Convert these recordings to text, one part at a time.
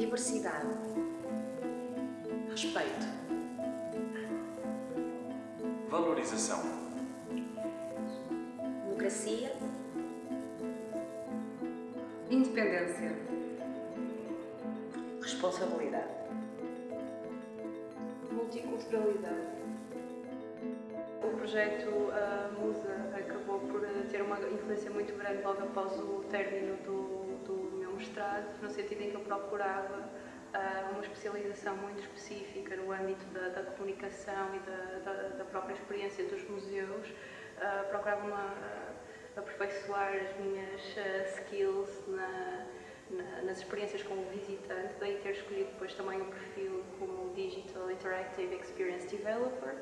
Diversidade. Respeito. Valorização. Democracia. Independência. Responsabilidade. Multiculturalidade. O projeto uh, Musa acabou por ter uma influência muito grande logo após o término do, do no sentido em que eu procurava uh, uma especialização muito específica no âmbito da, da comunicação e da, da, da, própria experiência dos museus. Uh, procurava uma, aperfeiçoar as minhas skills na, na, nas experiências como visitante, daí ter escolhido depois também o perfil como Digital Interactive Experience Developer.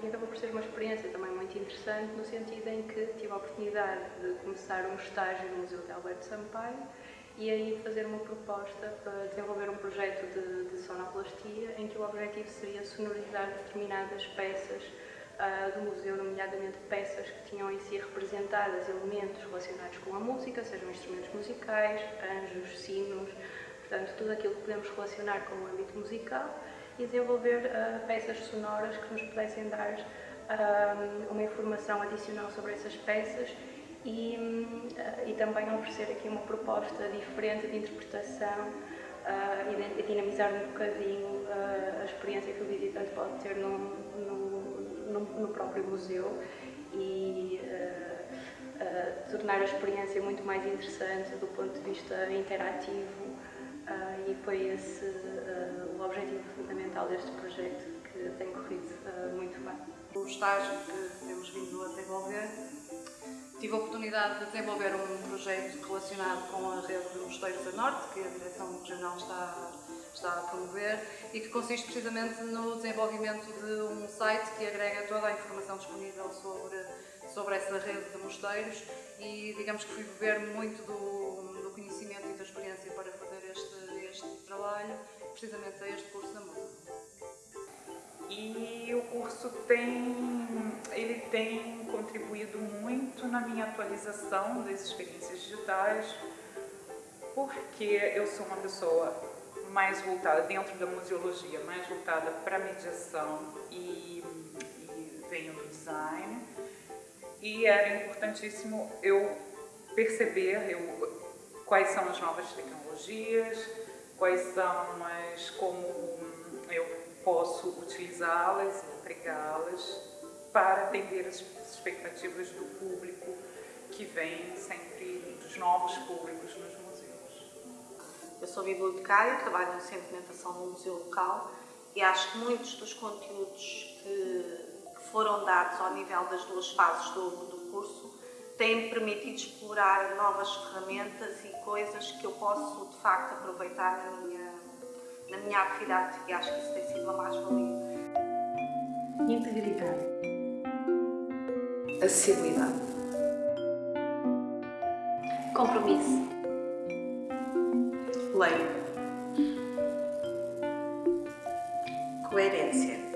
E acabou por ser uma experiência também muito interessante, no sentido em que tive a oportunidade de começar um estágio no Museu de Alberto Sampaio e aí fazer uma proposta para desenvolver um projeto de, de sonoplastia em que o objetivo seria sonorizar determinadas peças uh, do museu, nomeadamente peças que tinham em si representadas elementos relacionados com a música, sejam instrumentos musicais, anjos, sinos, portanto tudo aquilo que podemos relacionar com o âmbito musical e desenvolver uh, peças sonoras que nos pudessem dar uh, uma informação adicional sobre essas peças e, uh, e também oferecer aqui uma proposta diferente de interpretação e dinamizar um bocadinho a experiência que o visitante pode ter no, no, no, próprio museu e tornar a experiência muito mais interessante do ponto de vista interativo e foi esse objetivo fundamental deste projeto que tem corrido uh, muito bem. O estágio que temos vindo a desenvolver, tive a oportunidade de desenvolver um projeto relacionado com a rede de mosteiros da Norte, que a Direção Regional está, está a promover, e que consiste precisamente no desenvolvimento de um site que agrega toda a informação disponível sobre, sobre essa rede de mosteiros e digamos que fui beber muito do, do conhecimento e da experiência para fazer este, este trabalho, precisamente a este curso da música. E o curso tem, ele tem contribuído muito na minha atualização das experiências digitais, porque eu sou uma pessoa mais voltada, dentro da museologia, mais voltada para mediação e, e venho do design. E era importantíssimo eu perceber eu, quais são as novas tecnologias, quais são as, como eu posso utilizá-las e empregá-las para atender as expectativas do público que vem sempre, dos novos públicos nos museus. Eu sou bibliotecária, trabalho no Centro de Orientação no Museu Local e acho que muitos dos conteúdos que, que foram dados ao nível das duas fases do, do curso tem-me permitido explorar novas ferramentas e coisas que eu posso, de facto, aproveitar na minha, na minha atividade e acho que isso tem sido uma mais-valia. Integridade. Acessibilidade. Compromisso. Lei. Coerência.